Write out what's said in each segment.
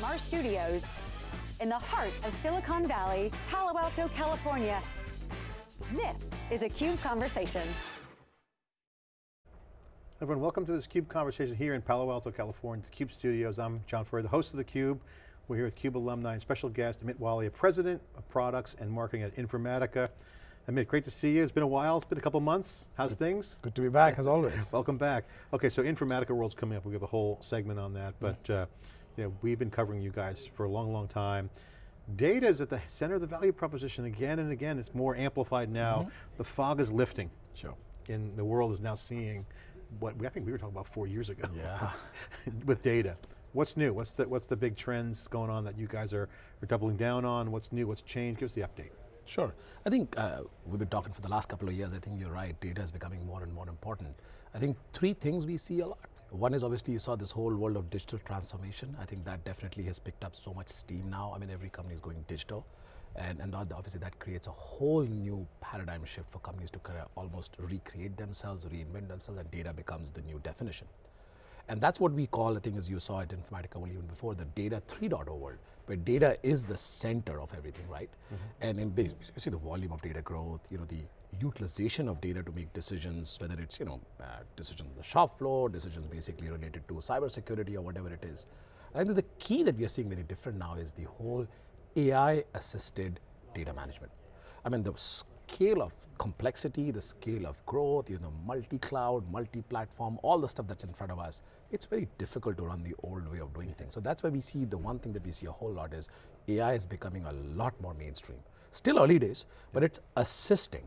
from our studios in the heart of Silicon Valley, Palo Alto, California. This is a CUBE Conversation. Everyone, welcome to this CUBE conversation here in Palo Alto, California, the CUBE Studios. I'm John Furrier, the host of the CUBE. We're here with CUBE alumni and special guest, Amit Walia, President of Products and Marketing at Informatica. Amit, great to see you. It's been a while, it's been a couple months. How's good, things? Good to be back, as always. Welcome back. Okay, so Informatica World's coming up. We have a whole segment on that, but uh, you know, we've been covering you guys for a long, long time. Data is at the center of the value proposition again and again. It's more amplified now. Mm -hmm. The fog is lifting. Sure. And the world is now seeing what we, I think we were talking about four years ago. Yeah. with data. What's new? What's the, what's the big trends going on that you guys are, are doubling down on? What's new, what's changed? Give us the update. Sure. I think uh, we've been talking for the last couple of years. I think you're right. Data is becoming more and more important. I think three things we see a lot. One is obviously you saw this whole world of digital transformation. I think that definitely has picked up so much steam now. I mean, every company is going digital. And, and obviously that creates a whole new paradigm shift for companies to kind of almost recreate themselves, reinvent themselves, and data becomes the new definition. And that's what we call, I think as you saw it in Informatica World even before, the data 3.0 world, where data is the center of everything, right? Mm -hmm. And in base, you see the volume of data growth, you know, the utilization of data to make decisions, whether it's, you know, uh, decisions on the shop floor, decisions basically related to cybersecurity or whatever it is. I think the key that we are seeing very different now is the whole AI-assisted data management. I mean, the scale of complexity, the scale of growth, you know, multi-cloud, multi-platform, all the stuff that's in front of us, it's very difficult to run the old way of doing things. So that's why we see the one thing that we see a whole lot is AI is becoming a lot more mainstream. Still early days, but it's assisting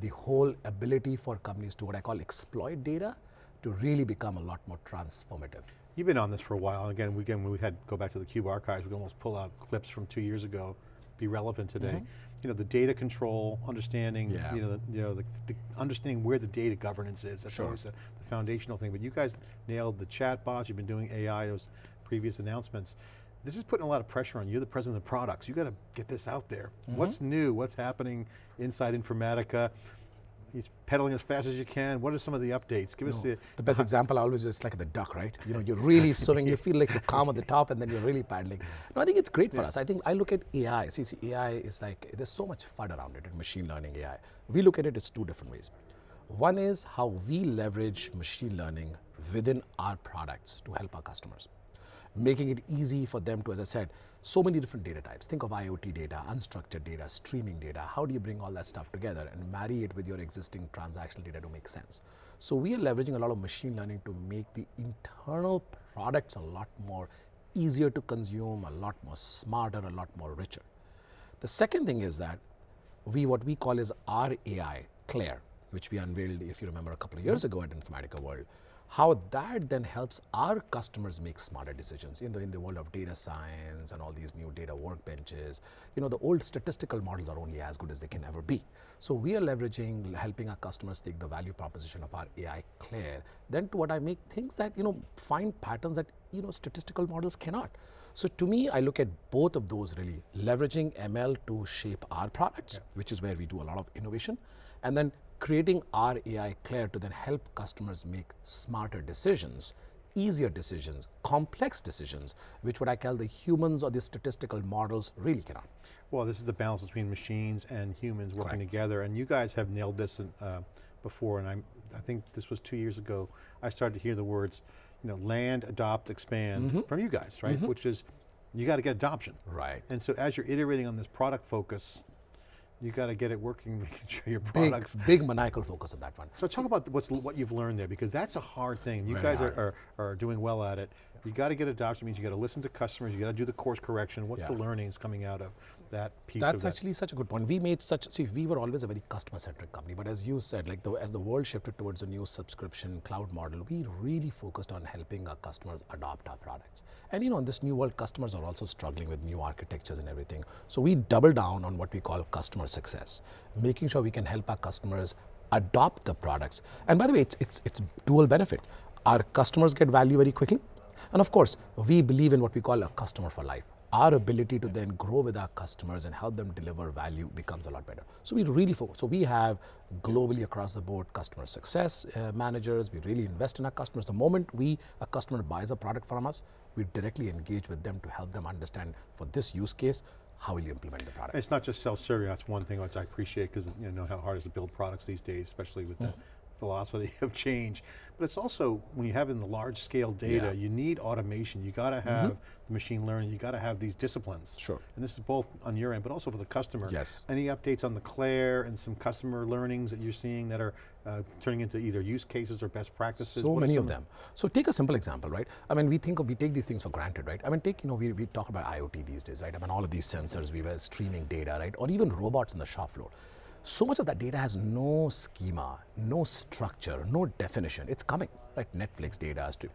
the whole ability for companies to what I call exploit data to really become a lot more transformative. You've been on this for a while. Again, we, again, when we had to go back to the Cube archives, we almost pull out clips from two years ago, be relevant today. Mm -hmm you know, the data control, understanding, yeah. you know, the, you know, the, the, understanding where the data governance is. That's sure. always the, the, foundational thing. But you guys nailed the chat bots. You've been doing AI, those previous announcements. This is putting a lot of pressure on you, the president of the products. You got to get this out there. Mm -hmm. What's new? What's happening inside Informatica? he's pedaling as fast as you can. What are some of the updates? Give no, us the... The best example I always is like the duck, right? You know, you're really swimming, you feel like you're calm at the top and then you're really paddling. No, I think it's great for us. I think I look at AI, see, see, AI is like, there's so much FUD around it in machine learning AI. We look at it, it's two different ways. One is how we leverage machine learning within our products to help our customers. Making it easy for them to, as I said, so many different data types. Think of IoT data, unstructured data, streaming data. How do you bring all that stuff together and marry it with your existing transactional data to make sense? So we are leveraging a lot of machine learning to make the internal products a lot more easier to consume, a lot more smarter, a lot more richer. The second thing is that we, what we call is our AI, Claire, which we unveiled, if you remember, a couple of years mm -hmm. ago at Informatica World how that then helps our customers make smarter decisions in the, in the world of data science and all these new data workbenches. You know, the old statistical models are only as good as they can ever be. So we are leveraging, helping our customers take the value proposition of our AI Claire, then to what I make things that, you know, find patterns that, you know, statistical models cannot. So to me, I look at both of those really, leveraging ML to shape our products, yeah. which is where we do a lot of innovation, and then creating our AI Claire to then help customers make smarter decisions, easier decisions, complex decisions, which what I call the humans or the statistical models really cannot. Well, this is the balance between machines and humans working Correct. together, and you guys have nailed this in, uh, before, and I'm, I think this was two years ago, I started to hear the words, you know, land, adopt, expand mm -hmm. from you guys, right? Mm -hmm. Which is, you got to get adoption. Right. And so as you're iterating on this product focus, you got to get it working, making sure your products. Big, big maniacal focus on that one. So talk about what's what you've learned there, because that's a hard thing. You Very guys are, are, are, doing well at it. You got to get adoption, means you got to listen to customers, you got to do the course correction. What's yeah. the learnings coming out of that piece That's that. actually such a good point. We made such, see, we were always a very customer-centric company, but as you said, like the, as the world shifted towards a new subscription cloud model, we really focused on helping our customers adopt our products. And you know, in this new world, customers are also struggling with new architectures and everything. So we double down on what we call customer success, making sure we can help our customers adopt the products. And by the way, it's, it's, it's dual benefit. Our customers get value very quickly, and of course, we believe in what we call a customer for life our ability to then grow with our customers and help them deliver value becomes a lot better. So we really focus. So we have globally across the board customer success uh, managers. We really invest in our customers. The moment we a customer buys a product from us, we directly engage with them to help them understand for this use case how will you implement the product? It's not just self-serving, that's one thing which I appreciate because you know how hard it is to build products these days, especially with mm. the velocity of change. But it's also, when you have in the large scale data, yeah. you need automation. You got to have mm -hmm. the machine learning, you got to have these disciplines. Sure. And this is both on your end, but also for the customer. Yes. Any updates on the Claire and some customer learnings that you're seeing that are uh, turning into either use cases or best practices? So what many of them. So take a simple example, right? I mean, we think of, we take these things for granted, right? I mean, take, you know, we, we talk about IoT these days, right? I mean, all of these sensors, we were streaming data, right? Or even robots in the shop floor so much of that data has no schema, no structure, no definition. It's coming, right? Netflix data has to.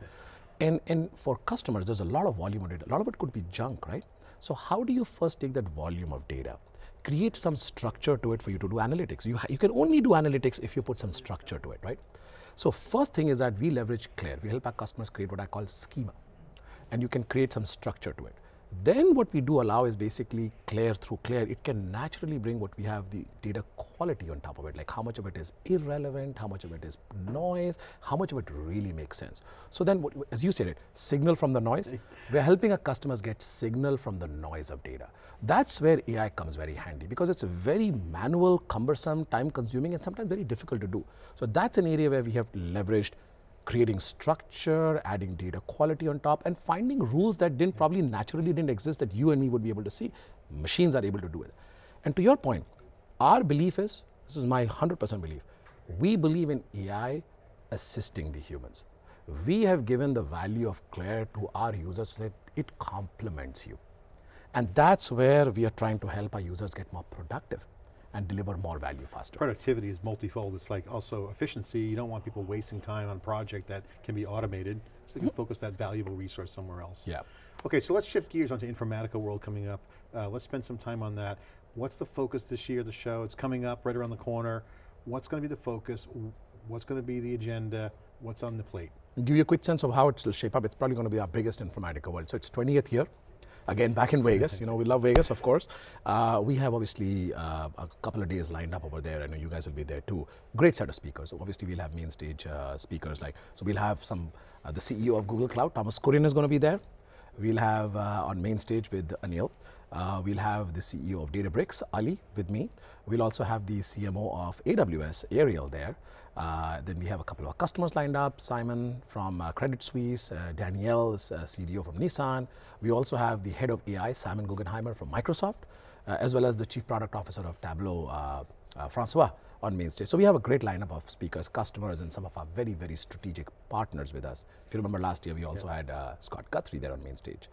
And, and for customers, there's a lot of volume of data. A lot of it could be junk, right? So how do you first take that volume of data, create some structure to it for you to do analytics? You, you can only do analytics if you put some structure to it, right? So first thing is that we leverage Claire. We help our customers create what I call schema. And you can create some structure to it. Then what we do allow is basically Claire through Claire, it can naturally bring what we have the data quality on top of it, like how much of it is irrelevant, how much of it is noise, how much of it really makes sense. So then, what, as you said it, signal from the noise, we're helping our customers get signal from the noise of data. That's where AI comes very handy because it's very manual, cumbersome, time consuming and sometimes very difficult to do. So that's an area where we have leveraged creating structure, adding data quality on top, and finding rules that didn't probably naturally didn't exist that you and me would be able to see. Machines are able to do it. And to your point, our belief is, this is my 100% belief, we believe in AI assisting the humans. We have given the value of Claire to our users so that it complements you. And that's where we are trying to help our users get more productive and deliver more value faster. Productivity is multifold. It's like also efficiency. You don't want people wasting time on a project that can be automated, so you can mm -hmm. focus that valuable resource somewhere else. Yeah. Okay, so let's shift gears onto Informatica World coming up. Uh, let's spend some time on that. What's the focus this year, the show? It's coming up right around the corner. What's going to be the focus? What's going to be the agenda? What's on the plate? I'll give you a quick sense of how it will shape up. It's probably going to be our biggest Informatica World. So it's 20th year. Again, back in Vegas, you know, we love Vegas, of course. Uh, we have obviously uh, a couple of days lined up over there. I know you guys will be there too. Great set of speakers. So obviously, we'll have main stage uh, speakers like, so we'll have some, uh, the CEO of Google Cloud, Thomas Kurian is going to be there. We'll have uh, on main stage with Anil. Uh, we'll have the CEO of Databricks, Ali, with me. We'll also have the CMO of AWS, Ariel, there. Uh, then we have a couple of customers lined up, Simon from uh, Credit Suisse, uh, Danielle, uh, CDO from Nissan. We also have the head of AI, Simon Guggenheimer from Microsoft, uh, as well as the chief product officer of Tableau, uh, Francois, on main stage. So we have a great lineup of speakers, customers, and some of our very, very strategic partners with us. If you remember last year, we also yeah. had Scott Guthrie there on main stage.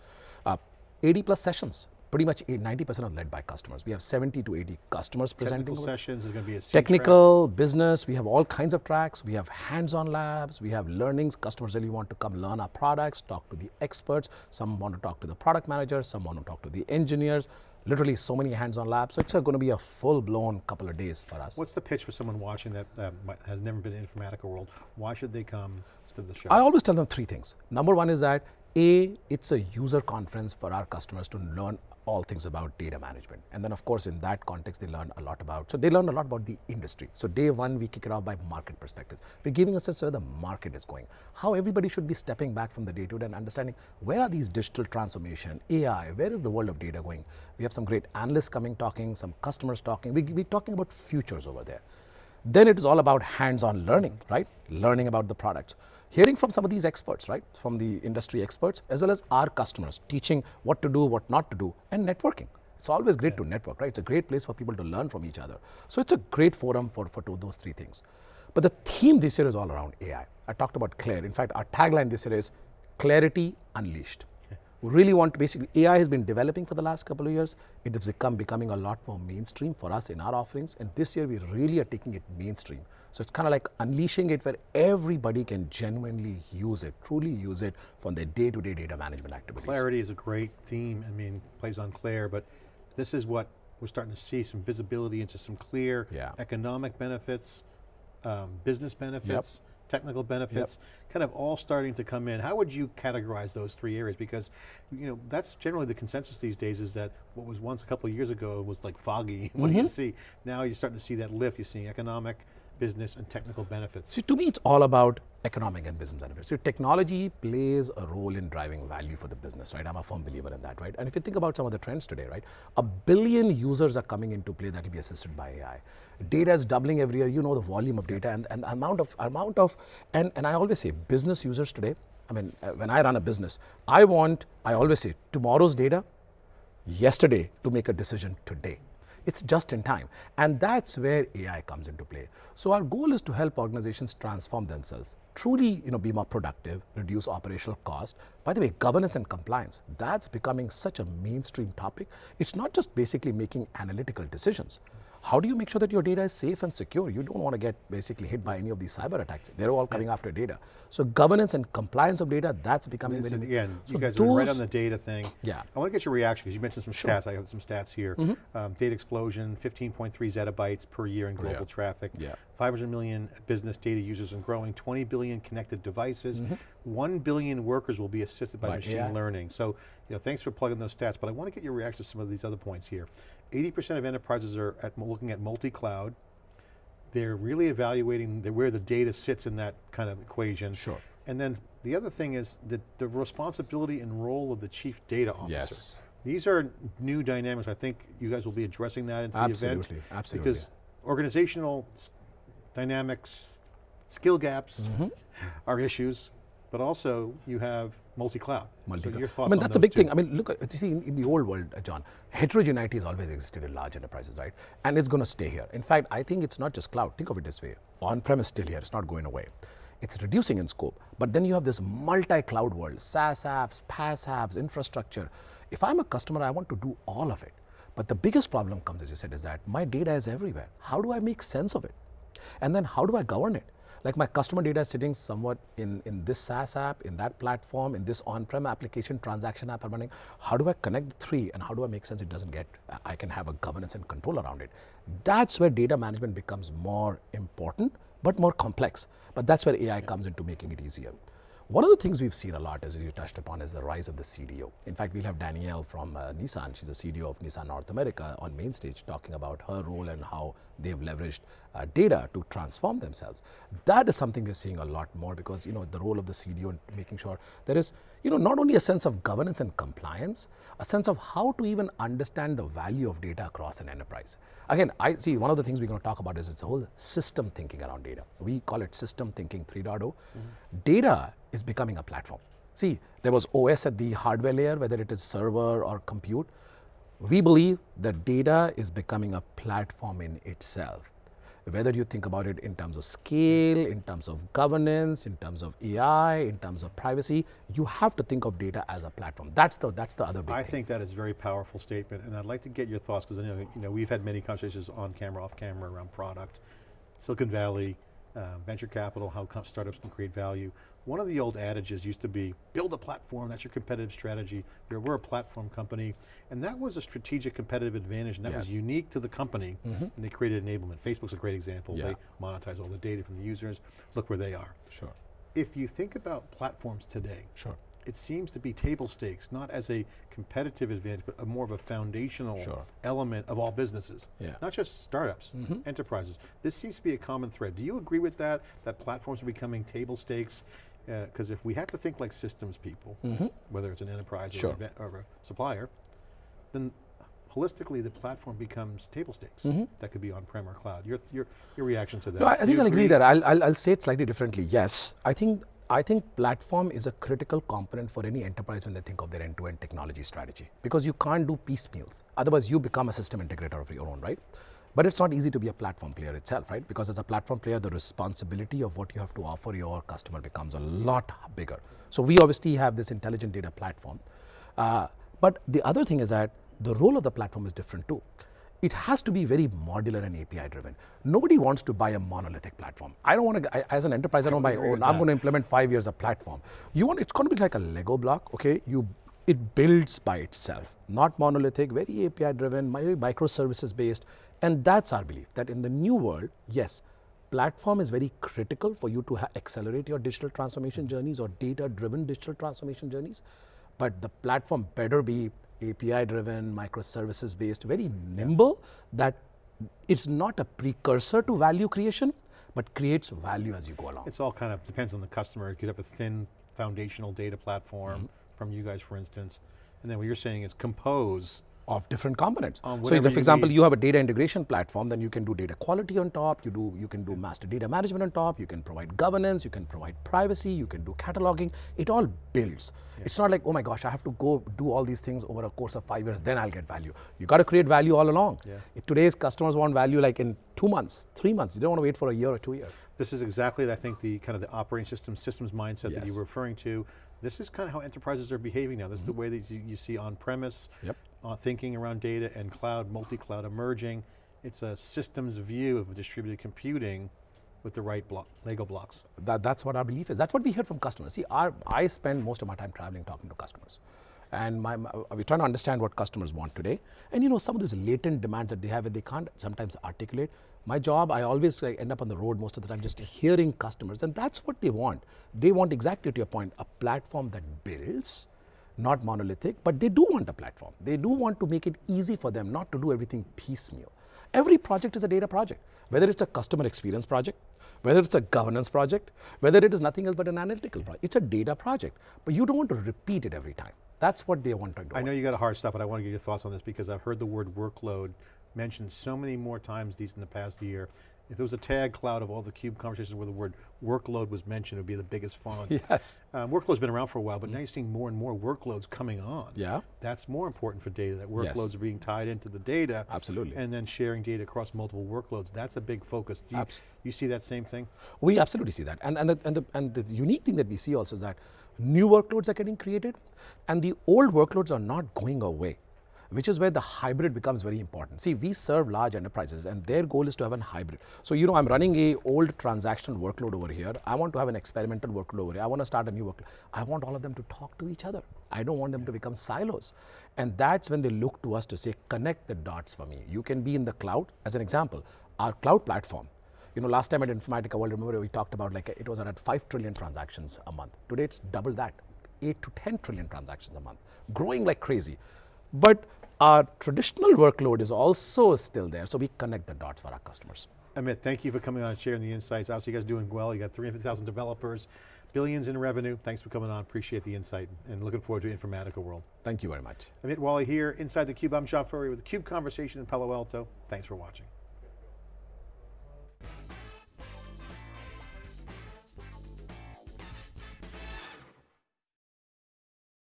80 plus sessions pretty much 90% are led by customers. We have 70 to 80 customers presenting. Technical sessions, is going to be a Technical, track. business, we have all kinds of tracks. We have hands-on labs, we have learnings. Customers really want to come learn our products, talk to the experts. Some want to talk to the product managers, some want to talk to the engineers. Literally so many hands-on labs. So it's going to be a full-blown couple of days for us. What's the pitch for someone watching that uh, has never been in Informatica world? Why should they come to the show? I always tell them three things. Number one is that a, it's a user conference for our customers to learn all things about data management. And then of course in that context they learn a lot about, so they learn a lot about the industry. So day one we kick it off by market perspectives. We're giving a sense of where the market is going, how everybody should be stepping back from the day to day and understanding where are these digital transformation, AI, where is the world of data going? We have some great analysts coming talking, some customers talking, we, we're talking about futures over there. Then it is all about hands-on learning, right? Learning about the products hearing from some of these experts, right, from the industry experts, as well as our customers, teaching what to do, what not to do, and networking. It's always great yeah. to network, right? It's a great place for people to learn from each other. So it's a great forum for, for those three things. But the theme this year is all around AI. I talked about Claire. In fact, our tagline this year is Clarity Unleashed. We really want to basically, AI has been developing for the last couple of years. It has become becoming a lot more mainstream for us in our offerings. And this year we really are taking it mainstream. So it's kind of like unleashing it where everybody can genuinely use it, truly use it for their day-to-day -day data management activities. Clarity is a great theme. I mean, plays on Claire, but this is what we're starting to see, some visibility into some clear yeah. economic benefits, um, business benefits, yep technical benefits, yep. kind of all starting to come in. How would you categorize those three areas? Because you know that's generally the consensus these days is that what was once a couple of years ago was like foggy. what mm -hmm. do you mm-hmm. see? Now you're starting to see that lift. You're seeing economic, business and technical benefits? See, to me, it's all about economic and business benefits. So technology plays a role in driving value for the business, right? I'm a firm believer in that, right? And if you think about some of the trends today, right? A billion users are coming into play that will be assisted by AI. Data is doubling every year. You know the volume of data and, and amount of amount of and, and I always say business users today. I mean, uh, when I run a business, I want, I always say tomorrow's data, yesterday to make a decision today. It's just in time. And that's where AI comes into play. So our goal is to help organizations transform themselves, truly you know, be more productive, reduce operational cost. By the way, governance and compliance, that's becoming such a mainstream topic. It's not just basically making analytical decisions. How do you make sure that your data is safe and secure? You don't want to get basically hit by any of these cyber attacks. They're all coming after data. So governance and compliance of data, that's becoming very Again, so you guys are right on the data thing. Yeah. I want to get your reaction because you mentioned some sure. stats. I have some stats here. Mm -hmm. um, data explosion, 15.3 zettabytes per year in global yeah. traffic. Yeah. 500 million business data users and growing, 20 billion connected devices, mm -hmm. 1 billion workers will be assisted by, machine yeah. learning. So, you know, thanks for plugging those stats, but I want to get your reaction to some of these other points here. 80% of enterprises are at, looking at multi-cloud. They're really evaluating the, where the data sits in that kind of equation. Sure. And then the other thing is the, the responsibility and role of the chief data officer. Yes. These are new dynamics. I think you guys will be addressing that in the event. absolutely. Absolutely, Because organizational dynamics, skill gaps mm -hmm. are issues, but also you have multi-cloud. Multi-cloud. So I mean, that's a big two. thing. I mean, look, you see, in, in, the old world, uh, John, heterogeneity has always existed in large enterprises, right? And it's going to stay here. In fact, I think it's not just cloud. Think of it this way. On-premise still here. It's not going away. It's reducing in scope. But then you have this multi-cloud world, SaaS apps, PaaS apps, infrastructure. If I'm a customer, I want to do all of it. But the biggest problem comes, as you said, is that my data is everywhere. How do I make sense of it? And then how do I govern it? Like my customer data is sitting somewhat in, in this SaaS app, in that platform, in this on-prem application, transaction app I'm running. How do I connect the three and how do I make sense it doesn't get, I can have a governance and control around it. That's where data management becomes more important, but more complex. But that's where AI comes into making it easier. One of the things we've seen a lot, as you touched upon, is the rise of the CDO. In fact, we'll have Danielle from uh, Nissan, she's the CDO of Nissan North America, on main stage talking about her role and how they've leveraged uh, data to transform themselves. That is something we're seeing a lot more because, you know, the role of the CDO in making sure there is, you know, not only a sense of governance and compliance, a sense of how to even understand the value of data across an enterprise. Again, I see one of the things we're going to talk about is it's a whole system thinking around data. We call it system thinking 3.0. Mm -hmm. Data is becoming a platform. See, there was OS at the hardware layer, whether it is server or compute. We believe that data is becoming a platform in itself. Whether you think about it in terms of scale, in terms of governance, in terms of AI, in terms of privacy, you have to think of data as a platform. That's the, that's the other big thing. I thing. think that is a very powerful statement, and I'd like to get your thoughts, because I know, you know we've had many conversations on camera, off camera, around product, Silicon Valley, uh, venture capital, how startups can create value. One of the old adages used to be, build a platform, that's your competitive strategy. You're, we're a platform company. And that was a strategic competitive advantage, and that yes. was unique to the company, mm -hmm. and they created enablement. Facebook's a great example. Yeah. They monetize all the data from the users. Look where they are. Sure. If you think about platforms today, sure it seems to be table stakes, not as a competitive advantage, but a more of a foundational sure. element of all businesses. Yeah. Not just startups, mm -hmm. enterprises. This seems to be a common thread. Do you agree with that, that platforms are becoming table stakes? Because uh, if we have to think like systems people, mm -hmm. whether it's an enterprise sure. or, a, or, a supplier, then holistically the platform becomes table stakes. Mm -hmm. That could be on-prem or cloud. Your, your, your reaction to that? No, I, I think I'll agree, agree that. I'll, I'll, I'll say it slightly differently. Yes, I think I think platform is a critical component for any enterprise when they think of their end-to-end -end technology strategy because you can't do piecemeals. Otherwise, you become a system integrator of your own, right? But it's not easy to be a platform player itself, right? Because as a platform player, the responsibility of what you have to offer your customer becomes a lot bigger. So we obviously have this intelligent data platform. Uh, but the other thing is that the role of the platform is different too it has to be very modular and API driven. Nobody wants to buy a monolithic platform. I don't want to, as an enterprise, I don't buy, own. I'm going to implement five years of platform. You want, it's going to be like a Lego block, okay? You, it builds by itself, not monolithic, very API driven, microservices based. And that's our belief, that in the new world, yes, platform is very critical for you to accelerate your digital transformation journeys or data-driven digital transformation journeys. But the platform better be API-driven, microservices-based, very nimble, that it's not a precursor to value creation, but creates value as you go along. It's all kind of depends on the customer. You could have a thin foundational data platform mm -hmm. from you guys, for instance, and then what you're saying is compose of different components. Um, so if, for example, need. you have a data integration platform, then you can do data quality on top, you, do, you can do master data management on top, you can provide governance, you can provide privacy, you can do cataloging, it all builds. Yeah. It's not like, oh my gosh, I have to go do all these things over a course of five years, then I'll get value. You got to create value all along. Yeah. If today's customers want value like in two months, three months, you don't want to wait for a year or two years. This is exactly, I think, the kind of the operating system, systems mindset yes. that you were referring to. This is kind of how enterprises are behaving now. This mm -hmm. is the mm-hmm. way that you, you see on-premise, yep uh, thinking around data and cloud, multi-cloud emerging. It's a systems view of distributed computing with the right block, Lego blocks. That, that's what our belief is. That's what we hear from customers. See, our, I spend most of my time traveling talking to customers. And my, my, we're trying to understand what customers want today. And you know, some of these latent demands that they have that they can't sometimes articulate. My job, I always end up on the road most of the time just hearing customers and that's what they want. They want exactly to your point, a platform that builds, not monolithic, but they do want a platform. They do want to make it easy for them not to do everything piecemeal. Every project is a data project, whether it's a customer experience project, whether it's a governance project, whether it is nothing else but an analytical project. It's a data project, but you don't want to repeat it every time. That's what they want to do. I know you got a hard stuff, but I want to get your thoughts on this because I've heard the word workload mentioned so many more times these in the past year if there was a tag cloud of all the CUBE conversations where the word workload was mentioned, it would be the biggest font. Yes. Um, workload's been around for a while, but mm. now you're seeing more and more workloads coming on. Yeah. That's more important for data, that workloads yes. are being tied into the data. Absolutely. And then sharing data across multiple workloads. That's a big focus. Do you, you see that same thing? We absolutely see that. And, and, the, and, the, and the unique thing that we see also is that new workloads are getting created and the old workloads are not going away which is where the hybrid becomes very important. See, we serve large enterprises and their goal is to have a hybrid. So, you know, I'm running a old transactional workload over here. I want to have an experimental workload over here. I want to start a new workload. I want all of them to talk to each other. I don't want them to become silos. And that's when they look to us to say, connect the dots for me. You can be in the cloud, as an example, our cloud platform. You know, last time at Informatica World, remember we talked about like it was around 5 trillion transactions a month. Today it's double that, 8 to 10 trillion transactions a month, growing like crazy. But our traditional workload is also still there, so we connect the dots for our customers. Amit, thank you for coming on and sharing the insights. Obviously you guys are doing well. You got 300,000 developers, billions in revenue. Thanks for coming on, appreciate the insight and looking forward to Informatica World. Thank you very much. Amit Walia here, inside theCUBE. I'm John Furrier with theCUBE Conversation in Palo Alto. Thanks for watching.